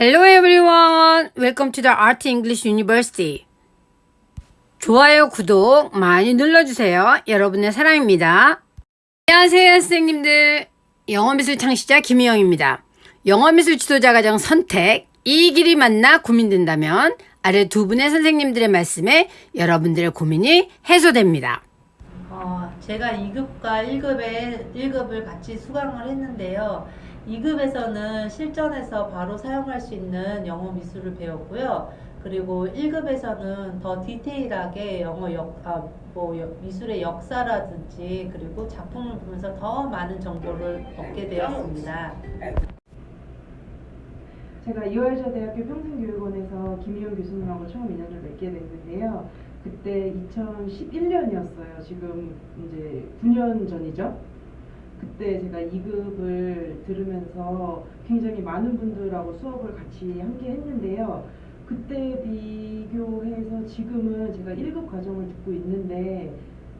Hello everyone. Welcome to the Art English University. 좋아요, 구독 많이 눌러주세요. 여러분의 사랑입니다. 안녕하세요, 선생님들. 영어미술 창시자 김희영입니다. 영어미술 지도자 과정 선택, 이 길이 맞나 고민된다면 아래 두 분의 선생님들의 말씀에 여러분들의 고민이 해소됩니다. 어, 제가 2급과 1급에 1급을 같이 수강을 했는데요. 2급에서는 실전에서 바로 사용할 수 있는 영어 미술을 배웠고요. 그리고 1급에서는 더 디테일하게 영어 역, 아, 뭐 여- 미술의 역사라든지 그리고 작품을 보면서 더 많은 정보를 얻게 되었습니다. 제가 이화여자 대학교 평생교육원에서 김희영 교수님하고 처음 인연을 맺게 됐는데요. 그때 2011년이었어요. 지금 이제 9년 전이죠. 그때 제가 2급을 들으면서 굉장히 많은 분들하고 수업을 같이 함께 했는데요. 그때 비교해서 지금은 제가 1급 과정을 듣고 있는데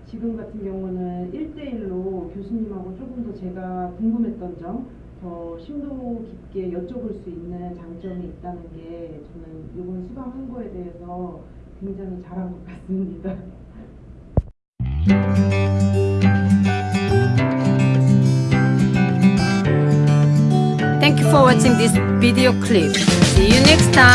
지금 같은 경우는 1대1로 교수님하고 조금 더 제가 궁금했던 점, 더 심도 깊게 여쭤볼 수 있는 장점이 있다는 게 저는 이번 수강 한 거에 대해서 굉장히 잘한 것 같습니다. You for watching this video clip. See you next time.